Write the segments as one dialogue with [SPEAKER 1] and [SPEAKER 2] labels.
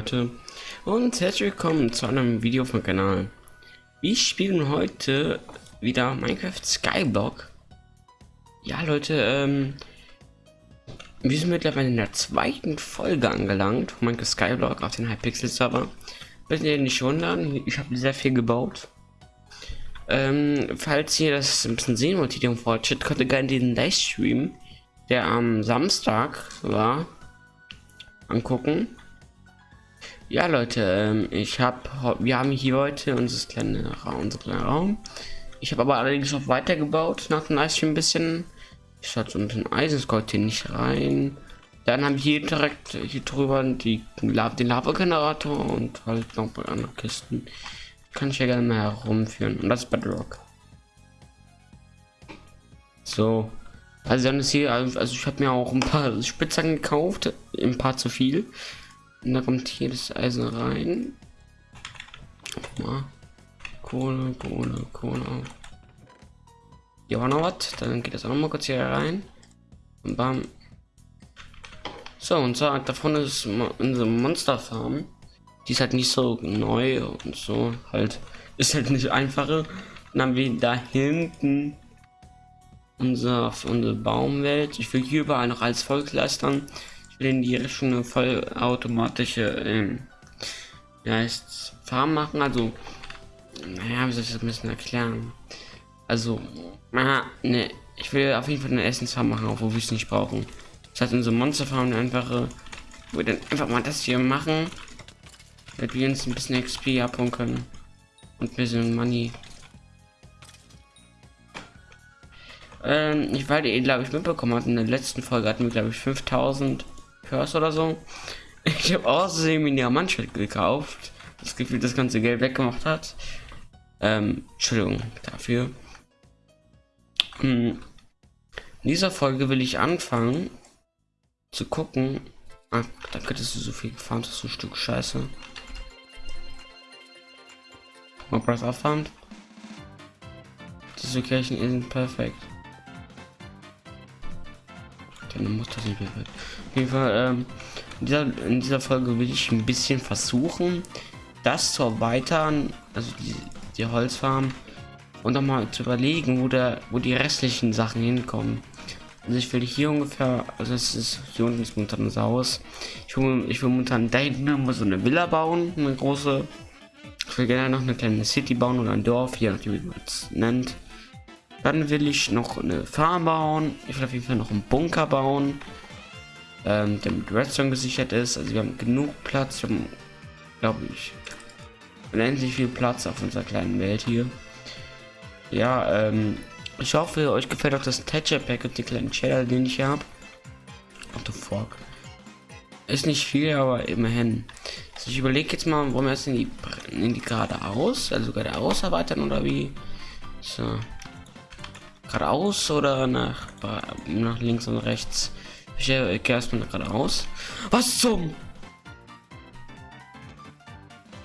[SPEAKER 1] Leute und herzlich willkommen zu einem Video vom Kanal. Wir spielen heute wieder Minecraft Skyblock. Ja Leute, ähm, wir sind mittlerweile in der zweiten Folge angelangt von Minecraft Skyblock auf den Hypixel Server. Bitte nicht wundern, ich habe sehr viel gebaut. Ähm, falls ihr das ein bisschen sehen wollt, den Fortschritt, könnt ihr gerne den Livestream, der am Samstag war, angucken. Ja, Leute, ähm, ich habe, wir haben hier heute unser kleiner Raum, unser kleiner Raum. Ich habe aber allerdings noch weitergebaut nach dem Livestream ein bisschen. Ich hatte unten ein Eisenskold hier nicht rein. Dann haben wir hier direkt hier drüber die, den Lava-Generator und halt noch bei anderen Kisten. Kann ich ja gerne mal herumführen. Und das ist Bedrock. So. Also dann ist hier, also ich habe mir auch ein paar Spitzhacken gekauft, ein paar zu viel. Und da kommt hier das Eisen rein. Mal. Kohle, Kohle, Kohle. Hier war noch was. Dann geht das auch noch mal kurz hier rein. Und bam. So, und zwar davon ist unsere Monsterfarm. Die ist halt nicht so neu und so. Halt, ist halt nicht einfache. Dann haben wir da hinten unser, unsere Baumwelt. Ich will hier überall noch alles vollkleistern in die Richtung eine vollautomatische ähm, ja, heißt Farm machen. Also, naja, wie soll ich das ein bisschen erklären? Also, aha, ne, ich will auf jeden Fall eine Essensfarm machen, auch wo wir es nicht brauchen. Das heißt, unsere Monsterfarm eine einfache, wo wir dann einfach mal das hier machen, damit wir uns ein bisschen XP abholen können und ein bisschen Money. Ähm, ich weil ihr glaube ich mitbekommen hat in der letzten Folge hatten wir glaube ich 5000 Curse oder so. Ich habe außerdem in der Mannschaft gekauft. Das Gefühl, das ganze Geld weggemacht hat. Ähm, Entschuldigung dafür. Hm. In dieser Folge will ich anfangen zu gucken. Ah, da könntest du so viel gefahren, das ist ein Stück Scheiße. Mal Breath aufwand. Diese Kirchen sind perfekt. Dann muss das nicht perfekt. Auf jeden Fall, ähm, in, dieser, in dieser Folge will ich ein bisschen versuchen, das zu erweitern, also die, die Holzfarm, und noch mal zu überlegen, wo der, wo die restlichen Sachen hinkommen. Also ich will hier ungefähr, also es ist hier unten ist momentan das Haus. Ich will, ich will momentan da hinten mal so eine Villa bauen, eine große. Ich will gerne noch eine kleine City bauen oder ein Dorf, je nachdem wie man es nennt. Dann will ich noch eine Farm bauen. Ich will auf jeden Fall noch einen Bunker bauen ähm, der mit Redstone gesichert ist. Also wir haben genug Platz, wir haben, glaube ich, unendlich viel Platz auf unserer kleinen Welt hier. Ja, ähm, ich hoffe, euch gefällt auch das Thatcher Pack und die kleinen Cheddar, den ich habe. What the fuck? Ist nicht viel, aber immerhin. Also ich überlege jetzt mal, wollen wir jetzt in die, in die geradeaus, also geradeaus erweitern oder wie? So. Geradeaus oder nach, nach links und rechts? Ich äh, gehe erstmal gerade aus. Was zum?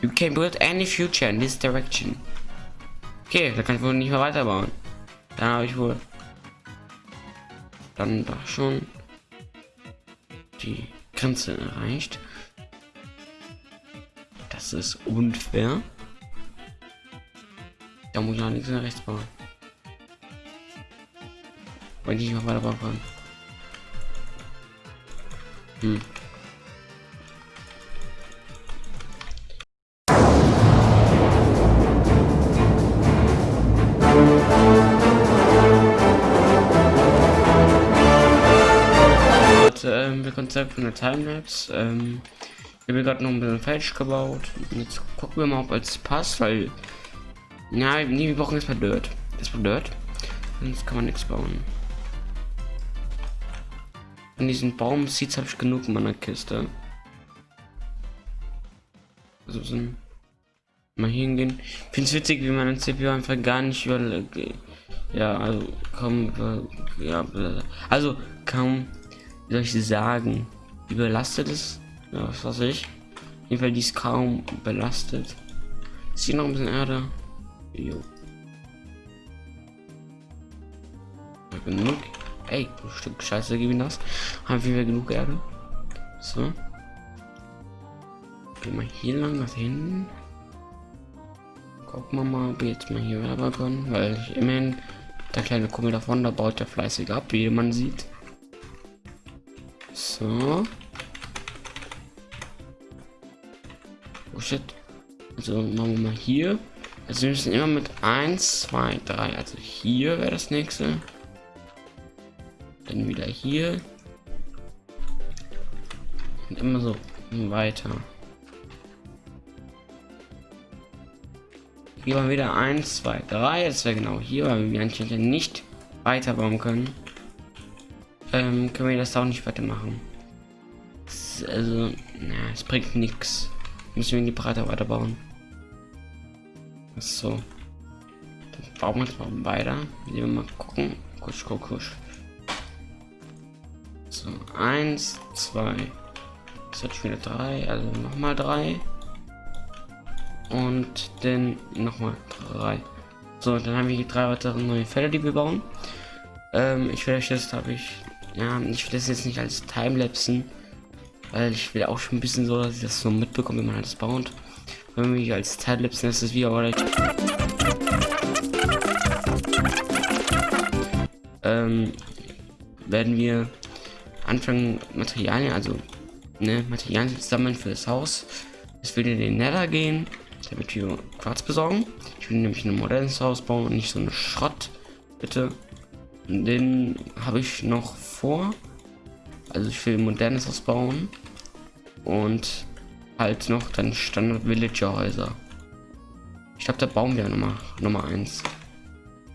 [SPEAKER 1] You can build any future in this direction. Okay, da kann ich wohl nicht mehr weiterbauen. Dann habe ich wohl dann doch schon die Grenze erreicht. Das ist unfair. Da muss ich auch nichts mehr rechts bauen. Weil nicht mehr weiterbauen kann. Hm. Ähm, wir Konzept von der Timelapse. Ähm, ich habe gerade noch ein bisschen falsch gebaut. Jetzt gucken wir mal, ob es passt, weil. Ja, nee, wir brauchen erstmal Dirt. Erstmal Dirt. Sonst kann man nichts bauen. Von diesen Baum Seeds habe ich genug in meiner Kiste. Also so mal hingehen. Finde es witzig, wie meine CPU einfach gar nicht über ja, also kaum ja, also kaum soll ich sagen, überlastet ist. Ja, was weiß ich. Auf jeden Fall die ist kaum belastet. Ist hier noch ein bisschen Erde? Jo. Genug. Ey, ein Stück Scheiße geben das. Haben wir genug Erde. So. Gehen wir hier lang nach hinten. Gucken wir mal, ob wir jetzt mal hier werben können, weil ich immerhin der kleine Kummel davon, da baut er fleißig ab, wie man sieht. So. Oh shit. Also machen wir mal hier. Also wir müssen immer mit 1, 2, 3. Also hier wäre das nächste. Dann wieder hier. Und immer so weiter. Hier war wieder 1, 2, 3. Das wäre genau hier, weil wir anscheinend nicht weiterbauen können. Ähm, können wir das auch nicht weitermachen. Das, also, na, es bringt nichts. Müssen wir in die Breite weiterbauen. So. Dann bauen wir es mal weiter. Wir mal gucken. Kusch, kusch, kusch. So, eins, zwei. Das hat schon wieder drei, also nochmal drei und dann nochmal drei. So, dann haben wir hier drei weitere neue Felder, die wir bauen. Ähm, ich will das, habe ich, ja, ich will das jetzt nicht als Timelapsen, weil ich will auch schon ein bisschen so, dass ich das so mitbekomme, wie man alles baut. Wenn wir als Timelapsen ist es wie aber ähm, werden wir anfangen Materialien, also ne, Materialien sammeln für das Haus. Es will in den Nether gehen damit wir Quarz besorgen. Ich will nämlich ein modernes Haus bauen und nicht so eine Schrott. Bitte. Den habe ich noch vor. Also ich will ein modernes Haus bauen. Und halt noch dann Standard Villager Häuser. Ich glaube, da bauen wir Nummer, Nummer 1.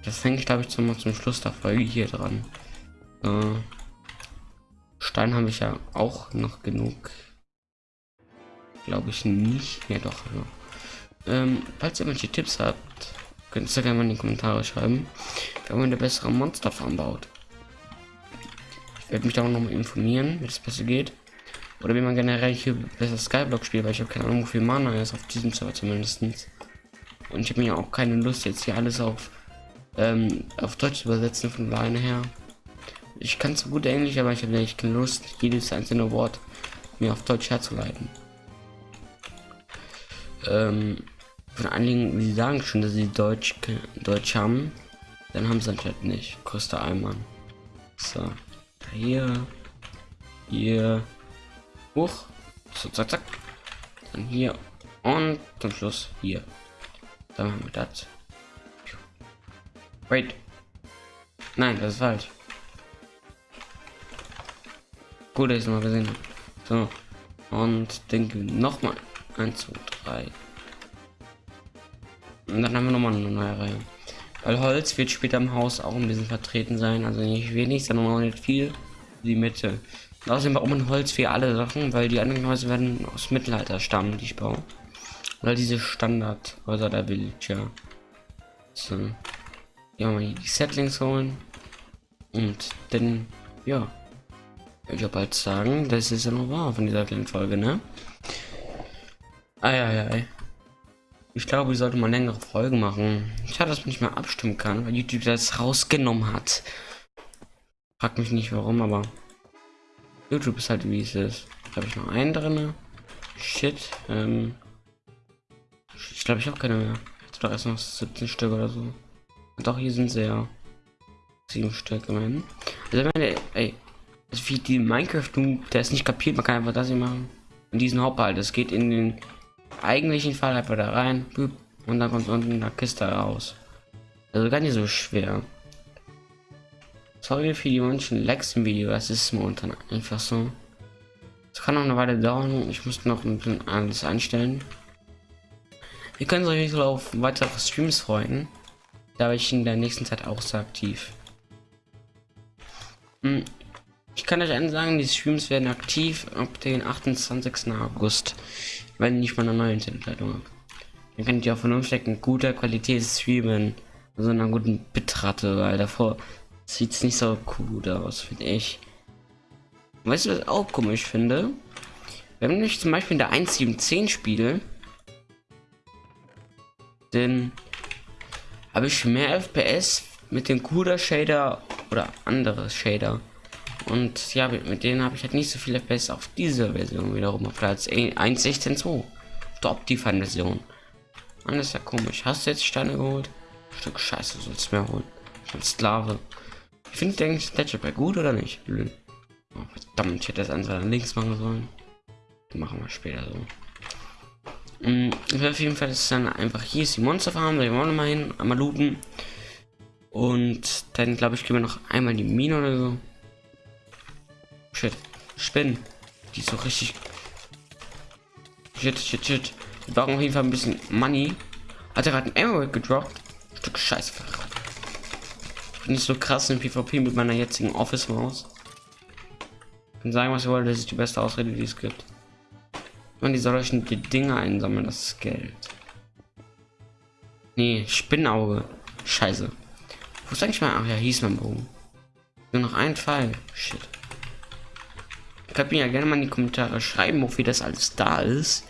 [SPEAKER 1] Das hänge ich, glaube ich, zum, zum Schluss der Folge hier dran. Äh, Stein habe ich ja auch noch genug. Glaube ich nicht. Ja, doch. Ja. Ähm, falls ihr welche Tipps habt, könnt ihr gerne mal in die Kommentare schreiben, wenn man eine bessere Monsterfarm baut. Ich werde mich da auch noch mal informieren, wie das besser geht. Oder wie man generell hier besser Skyblock spielt, weil ich habe keine Ahnung, wie viel Mana ist auf diesem Server zumindest. Und ich habe mir auch keine Lust, jetzt hier alles auf, ähm, auf Deutsch zu übersetzen von alleine her. Ich kann so gut Englisch, aber ich habe echt keine Lust, jedes einzelne Wort mir auf Deutsch herzuleiten. Ähm, von einigen, die sagen schon, dass sie Deutsch, Deutsch haben. Dann haben sie anscheinend nicht. Größter Eimann. So. Hier. Hier. Hoch. So, zack, zack. Dann hier. Und zum Schluss hier. Dann haben wir das. Wait. Nein, das ist falsch. Gut, dass ich es mal gesehen habe. So. Und denke nochmal. 1, 2, 3. Und dann haben wir nochmal eine neue Reihe. Weil Holz wird später im Haus auch ein bisschen vertreten sein. Also nicht wenig, sondern auch nicht viel. Die Mitte. Und außerdem braucht man Holz für alle Sachen, weil die anderen Häuser werden aus Mittelalter stammen, die ich baue. Oder diese Standardhäuser der Villager. So. Ja, mal die Settings holen. Und dann, ja. Ich habe bald sagen, das ist ja noch wahr von dieser kleinen Folge, ne? Eieiei. Ich glaube, ich sollte mal längere Folgen machen. Schade, dass man nicht mehr abstimmen kann, weil YouTube das rausgenommen hat. Frag mich nicht warum, aber YouTube ist halt wie es ist. Habe ich noch einen drin? Shit. Ähm ich glaube, ich habe keine mehr. Jetzt doch erst noch 17 Stück oder so. Doch, hier sind sie ja. Sieben Stück immerhin. Also, meine, ey, wie die Minecraft, der ist nicht kapiert, man kann einfach das hier machen. Und diesen Hauptball, das geht in den eigentlichen Fall einfach da rein und dann kommt unten in der Kiste raus. Also gar nicht so schwer. Sorry für die manchen Lags im Video, das ist momentan einfach so. Es kann noch eine Weile dauern, ich muss noch ein bisschen alles einstellen. Ihr könnt euch auf weitere Streams freuen. Da bin ich in der nächsten Zeit auch sehr aktiv. Hm, ich kann euch sagen, die Streams werden aktiv ab den 28. August wenn ich mal eine neue Internetleitung habe. Dann könnt ihr auch von umstecken guter Qualität streamen. So einer guten Bitrate, weil davor sieht es nicht so gut aus, finde ich. Weißt du, was ich auch komisch finde? Wenn ich zum Beispiel in der 1.7.10 spiele, dann habe ich mehr FPS mit dem CUDA Shader oder andere Shader. Und ja, mit denen habe ich halt nicht so viel FPS auf dieser Version wiederum auf Platz 1.16.2. die Optifine-Version. Mann, ist ja komisch. Hast du jetzt Steine geholt? Stück Scheiße sollst du mehr holen. Ich Sklave. Ich finde eigentlich Statue gut oder nicht? Oh, verdammt, ich hätte das einfach links machen sollen. Machen wir später so. Mhm, auf jeden Fall ist dann einfach hier ist die Monsterfarm, da wollen wir mal hin, einmal looten. Und dann glaube ich, gehen wir noch einmal die Mine oder so. Shit. Spinnen. Die ist so richtig. Shit, shit, shit. Wir brauchen auf jeden Fall ein bisschen Money. Hat er gerade ein Emerald gedroppt? Stück Scheiße. Bin ich so krass im PvP mit meiner jetzigen Office-Maus. Kann sagen, was ihr wollt, das ist die beste Ausrede, die es gibt. Man die solchen die Dinge einsammeln, das ist Geld. Nee, Spinnauge. Scheiße. Wo ist eigentlich mal? Ach ja, hieß mein Bogen. Nur noch ein Fall. Shit. Könnt mir ja gerne mal in die Kommentare schreiben, wofür das alles da ist.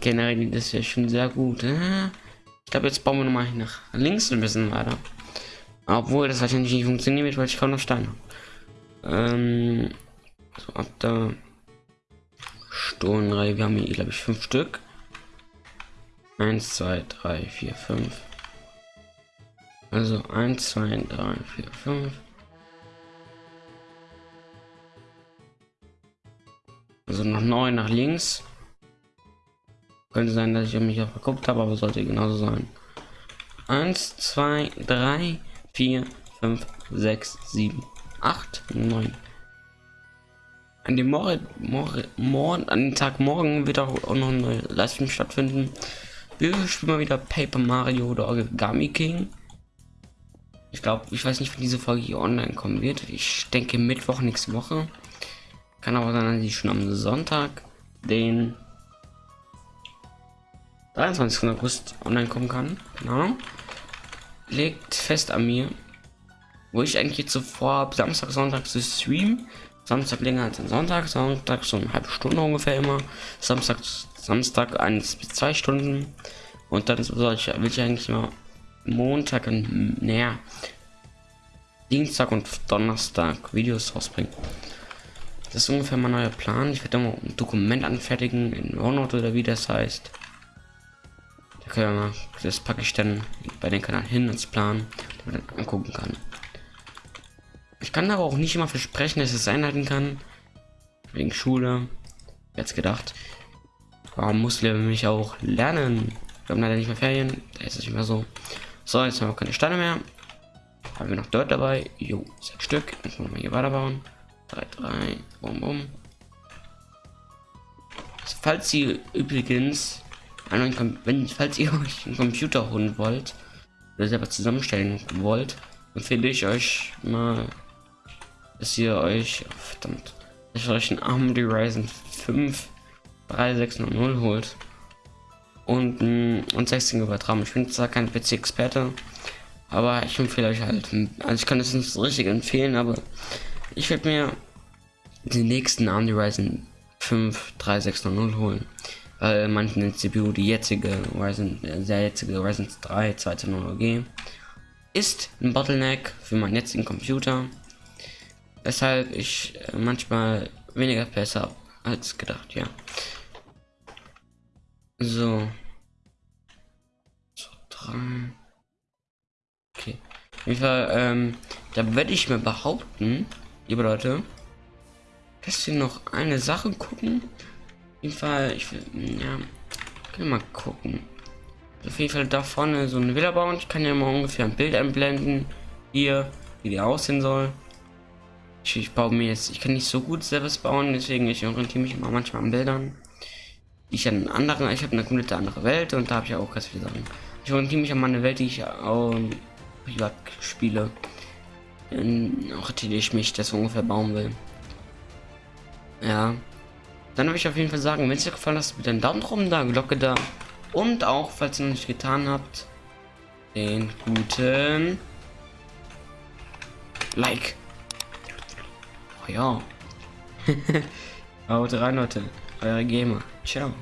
[SPEAKER 1] Generell das ja schon sehr gut. Äh? Ich glaube, jetzt bauen wir noch mal nach links ein bisschen weiter. Obwohl das wahrscheinlich nicht funktionieren wird, weil ich kaum noch Steine Ähm, so ab da. Stonenreihe, wir haben hier, glaube ich, fünf Stück. Eins, zwei, drei, vier, fünf. Also eins, zwei, drei, vier, fünf. Also noch neun nach links. Könnte sein, dass ich mich auch verguckt habe, aber sollte genauso sein. Eins, zwei, drei, vier, fünf, sechs, sieben, acht, neun. An dem Morgen, Morgen, Morgen, an dem Tag morgen wird auch, noch eine Livestream stattfinden. Wir spielen mal wieder Paper Mario oder Origami King. Ich glaube, ich weiß nicht, wann diese Folge hier online kommen wird. Ich denke Mittwoch nächste Woche. Kann aber sein, dass ich schon am Sonntag, den 23. August online kommen kann. Genau. Legt fest an mir, wo ich eigentlich zuvor so Samstag, Sonntag zu streamen. Samstag länger als Sonntag, Sonntag so eine halbe Stunde ungefähr immer. Samstag, Samstag eins bis zwei Stunden. Und dann soll ich, will ich eigentlich immer Montag und naja, Dienstag und Donnerstag Videos rausbringen. Das ist ungefähr mein neuer Plan. Ich werde mal ein Dokument anfertigen in OneNote oder wie das heißt. Da können wir mal, das packe ich dann bei den Kanal hin ins Plan, damit man dann angucken kann. Ich kann aber auch nicht immer versprechen, dass es einhalten kann. Wegen Schule. Jetzt gedacht. Warum muss wir mich auch lernen? Wir haben leider nicht mehr Ferien. Da ist es nicht mehr so. So, jetzt haben wir keine Steine mehr. Haben wir noch dort dabei? Jo, sechs Stück. Jetzt wollen wir hier weiterbauen. 3, 3, bum, bum. Falls ihr übrigens, wenn, falls ihr euch einen Computer holen wollt, oder selber zusammenstellen wollt, empfehle ich euch mal, dass ihr euch, oh, verdammt, dass ihr euch einen AMD Ryzen 5 3600 holt und, und 16 GB RAM. Ich bin zwar kein PC-Experte, aber ich empfehle euch halt, also ich kann es nicht so richtig empfehlen, aber ich werde mir den nächsten AMD Ryzen 5 3600 holen. Weil manchen CPU die jetzige Ryzen, äh, der jetzige Ryzen 3 200G ist ein Bottleneck für meinen jetzigen Computer. Weshalb ich äh, manchmal weniger FPS habe als gedacht, ja. So. So, drei. Okay. Auf jeden Fall, ähm, da werde ich mir behaupten, liebe Leute, dass wir noch eine Sache gucken. Auf jeden Fall, ich will, ja, können mal gucken. Auf jeden Fall da vorne so eine Villa bauen. Ich kann ja mal ungefähr ein Bild einblenden. Hier, wie die aussehen soll. Ich, ich baue mir jetzt, ich kann nicht so gut selbst bauen, deswegen ich orientiere mich immer manchmal an Bildern. Ich an anderen, ich habe eine komplette andere Welt und da habe ich auch ganz viele Sachen. Ich orientiere mich an meine Welt, die ich auch privat spiele. Orientiere ich mich, das ungefähr bauen will. Ja. Dann würde ich auf jeden Fall sagen, wenn es dir gefallen hat, bitte einen Daumen drum da, Glocke da. Und auch, falls ihr noch nicht getan habt, den guten Like. Oh ja. Haut rein, Leute. Eure Gamer. Ciao.